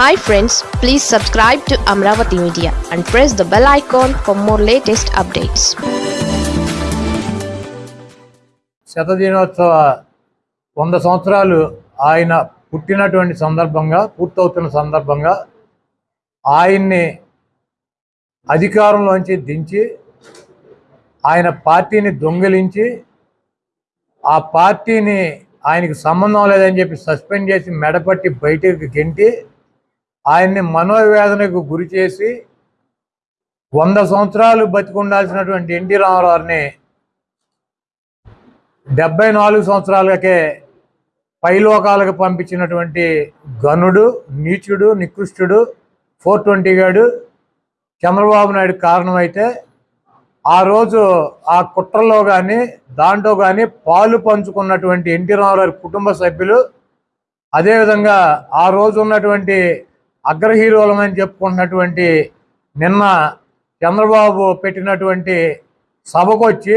Hi friends please subscribe to Amaravati media and press the bell icon for more latest updates శతదినోత్సవ వంద సంవత్సరాలు ఆయన పుట్టినటువంటి సందర్భంగా పూర్తవుతున్న సందర్భంగా ఆయన్ని అధికారంలోంచి దించి ఆయన పార్టీని దొంగిలించి ఆ పార్టీని ఆయనకి సంబంధం లేదని చెప్పి సస్పెండ్ చేసి మెడపట్టి బయటకు గెంటి ఆయన్ని మనోవేదనకు గురి చేసి వంద సంవత్సరాలు బతికుండాల్సినటువంటి ఎన్టీ రామారావుని డెబ్బై నాలుగు సంవత్సరాలకే పైలోకాలకు పంపించినటువంటి గనుడు నీచుడు నికృష్టుడు ఫోర్ ట్వంటీ గాడు చంద్రబాబు నాయుడు కారణమైతే ఆ రోజు ఆ కుట్రలో కానీ దాంట్లో కానీ పాలు పంచుకున్నటువంటి ఎన్టీ రామారావు కుటుంబ సభ్యులు అదేవిధంగా ఆ రోజు ఉన్నటువంటి అగ్ర హీరోలమని చెప్పుకుంటున్నటువంటి నిన్న చంద్రబాబు పెట్టినటువంటి సభకు వచ్చి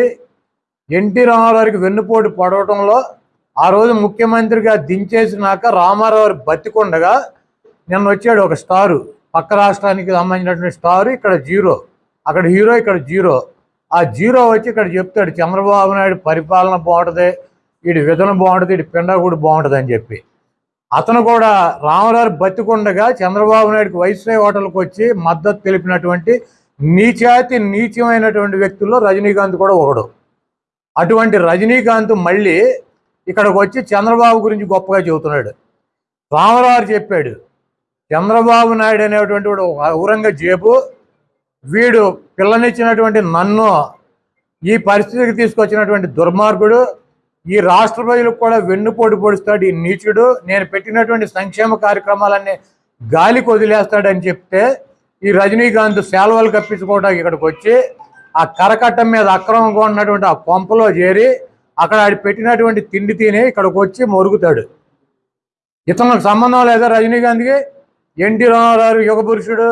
ఎన్టీ రామారావుకి వెన్నుపోటు పడవటంలో ఆ రోజు ముఖ్యమంత్రిగా దించేసినాక రామారావు బతికొండగా నిన్న వచ్చాడు ఒక స్టారు. పక్క రాష్ట్రానికి సంబంధించినటువంటి స్టారు ఇక్కడ జీరో. అక్కడ హీరో ఇక్కడ జీరో. ఆ జీరో వచ్చి ఇక్కడ చెప్తాడు చంద్రబాబు నాయుడు పరిపాలన బాగుంటుంది వీడి విధన బాగుంటుంది వీడి కూడా బాగుంటుంది అని చెప్పి. అతను కూడా రామారావు బతికుండగా చంద్రబాబు నాయుడుకి వైస్రాయ్ హోటల్కి వచ్చి మద్దతు తెలిపినటువంటి నీచాతి నీచమైనటువంటి వ్యక్తుల్లో రజనీకాంత్ కూడా ఒకడు. అటువంటి రజనీకాంత్ మళ్ళీ ఇక్కడికి వచ్చి చంద్రబాబు గురించి గొప్పగా చెబుతున్నాడు. రామరావు చెప్పాడు చంద్రబాబు నాయుడు అనేటువంటి వాడు ఔరంగజేబు వీడు పిల్లనిచ్చినటువంటి నన్ను ఈ పరిస్థితికి తీసుకొచ్చినటువంటి దుర్మార్గుడు ఈ రాష్ట్ర ప్రజలకు కూడా వెన్నుపోటు పొడుస్తాడు ఈ నీచుడు. నేను పెట్టినటువంటి సంక్షేమ కార్యక్రమాలన్నీ గాలికి వదిలేస్తాడని చెప్తే ఈ రజనీకాంత్ సేలవలు కప్పించుకోవడానికి ఇక్కడికి వచ్చి ఆ కరకట్టం మీద అక్రమంగా ఉన్నటువంటి ఆ కొంపలో చేరి అక్కడ ఆడి పెట్టినటువంటి తిండి తిని ఇక్కడికి వచ్చి మొరుగుతాడు. ఇతనికి సంబంధం లేదా రజనీకాంత్కి? ఎన్టీ రామారావు యుగ పురుషుడు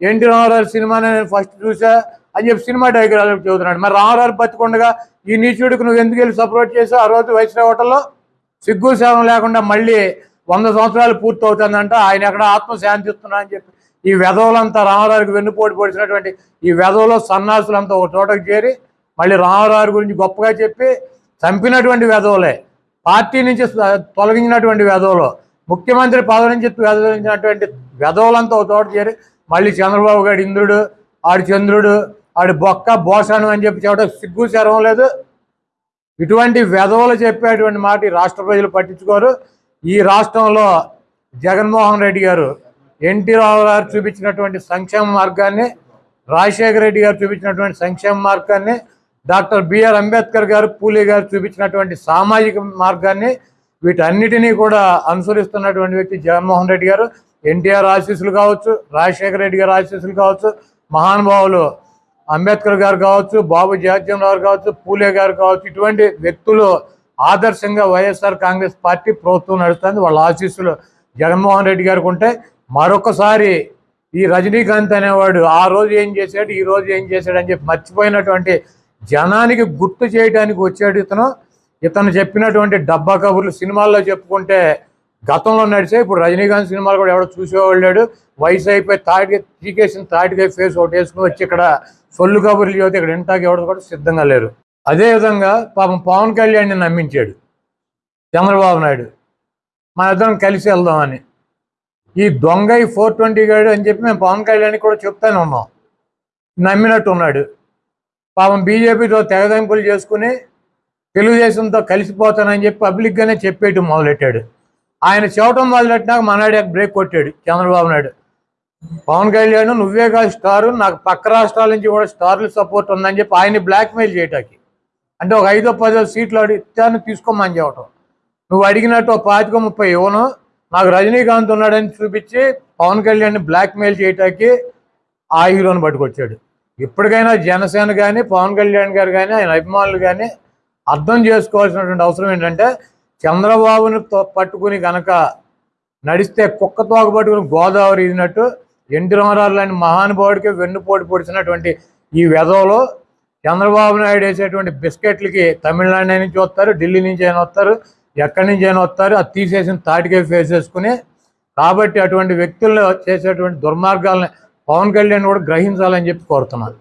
ఎన్టీ రామారావు సినిమా నేను ఫస్ట్ చూసా. అని చెప్పి సినిమా డైగ్రాఫ్ చదువుతున్నాడు మరి రామారావు బతికుండగా ఈ నీచుడికి నువ్వు ఎందుకు వెళ్ళి సపోర్ట్ చేసావు? ఆ రోజు వైశ్రావ్ హోటల్లో సిగ్గు సేవం లేకుండా మళ్ళీ వంద సంవత్సరాలు పూర్తి అవుతుందంట ఆయన ఎక్కడ ఆత్మశాంతి శాంతిస్తున్నా అని చెప్పి ఈ వెధవులంతా రామారావుకి వెన్నుపోటు పొడిచినటువంటి ఈ వెధవులో సన్నాసులంతా ఒక చోటకు చేరి మళ్ళీ రామారావు గురించి గొప్పగా చెప్పి చంపినటువంటి వెధవులే. పార్టీ నుంచి తొలగించినటువంటి వెధవులు. ముఖ్యమంత్రి పదవి నుంచి వెదవించినటువంటి వెధవులంతా ఒక చోట చేరి మళ్ళీ చంద్రబాబు గారి ఇంద్రుడు ఆడి చంద్రుడు ఆడి బొక్క బోసాను అని చెప్పి చెప్పడం సిగ్గు శరం లేదు. ఇటువంటి వెధవలు చెప్పేటువంటి మాట ఈ రాష్ట్ర ప్రజలు పట్టించుకోరు. ఈ రాష్ట్రంలో జగన్మోహన్ రెడ్డి గారు ఎన్టీ రావు గారు చూపించినటువంటి సంక్షేమ మార్గాన్ని రాజశేఖర రెడ్డి గారు చూపించినటువంటి సంక్షేమ మార్గాన్ని డాక్టర్ బిఆర్ అంబేద్కర్ గారు పూలే గారు చూపించినటువంటి సామాజిక మార్గాన్ని వీటన్నిటినీ కూడా అనుసరిస్తున్నటువంటి వ్యక్తి జగన్మోహన్ రెడ్డి గారు. ఎన్టీఆర్ ఆశీస్సులు కావచ్చు రాజశేఖర రెడ్డి గారు ఆశీస్సులు కావచ్చు మహానుభావులు అంబేద్కర్ గారు కావచ్చు బాబు జాజ్యం గారు కావచ్చు పూలే గారు కావచ్చు ఇటువంటి వ్యక్తులు ఆదర్శంగా వైఎస్ఆర్ కాంగ్రెస్ పార్టీ ప్రభుత్వం నడుస్తుంది. వాళ్ళ ఆశీస్సులు జగన్మోహన్ రెడ్డి గారికి ఉంటే మరొకసారి ఈ రజనీకాంత్ అనేవాడు ఆ రోజు ఏం చేశాడు ఈ రోజు ఏం చేశాడు అని చెప్పి మర్చిపోయినటువంటి జనానికి గుర్తు చేయడానికి వచ్చాడు ఇతను. ఇతను చెప్పినటువంటి డబ్బా కబుర్లు సినిమాల్లో చెప్పుకుంటే గతంలో నడిచే ఇప్పుడు రజనీకాంత్ సినిమాలు కూడా ఎవడో చూసేవాళ్ళు లేడు. వయసు అయిపోయి తాటి టీకేసిన తాటికాయ ఫేస్ ఒకటి వేసుకుని వచ్చి ఇక్కడ సొల్లు కబుర్లు చదివితే ఇక్కడ ఇంటాకి ఎవరు కూడా సిద్ధంగా లేరు. అదేవిధంగా పాపం పవన్ కళ్యాణ్ని నమ్మించాడు. చంద్రబాబు నాయుడు. మన ఇద్దరం కలిసి వెళ్దామని. ఈ దొంగ ఈ ఫోర్ ట్వంటీ గాడు అని చెప్పి మేము పవన్ కళ్యాణ్కి కూడా చెప్తానే ఉన్నాం. నమ్మినట్టు ఉన్నాడు. పాపం బీజేపీతో తెగదెంపులు చేసుకుని తెలుగుదేశంతో కలిసిపోతానని చెప్పి పబ్లిక్గానే చెప్పేయటం మొదలెట్టాడు. ఆయన చెప్పడం మొదలెట్టినాక మనాడు బ్రేక్ కొట్టాడు చంద్రబాబు నాయుడు. పవన్ కళ్యాణ్ నువ్వే కాదు స్టారు నాకు పక్క రాష్ట్రాల నుంచి కూడా స్టార్లు సపోర్ట్ ఉందని చెప్పి ఆయన్ని బ్లాక్మెయిల్ చేయటానికి. అంటే ఒక ఐదో పదో సీట్లు అడిగితే తీసుకోమని చెప్పటం. నువ్వు అడిగినట్టు ఒక పాతిక ముప్పై ఇవ్వను. నాకు రజనీకాంత్ ఉన్నాడని చూపించి పవన్ కళ్యాణ్ని బ్లాక్మెయిల్ చేయటానికి ఆ హీరోని పట్టుకొచ్చాడు. ఇప్పటికైనా జనసేన కానీ పవన్ కళ్యాణ్ గారు కానీ ఆయన అభిమానులు కానీ అర్థం చేసుకోవాల్సినటువంటి అవసరం ఏంటంటే చంద్రబాబుని తో- పట్టుకుని గనక నడిస్తే కుక్క తోక పట్టుకుని గోదావరి ఇదినట్టు ఎన్టీ రామారావు లాంటి మహానుభావుడికి వెన్నుపోటు పొడిచినటువంటి ఈ వెధవలో చంద్రబాబు నాయుడు వేసేటువంటి బిస్కెట్లకి తమిళనాడు నుంచి వస్తారు ఢిల్లీ నుంచి అయినా వస్తారు ఎక్కడి నుంచి అయినా వస్తారు అది తీసేసిన తాటికే ఫేస్ వేసుకుని. కాబట్టి అటువంటి వ్యక్తులను చేసేటువంటి దుర్మార్గాలని పవన్ కళ్యాణ్ కూడా గ్రహించాలని చెప్పి కోరుతున్నాను.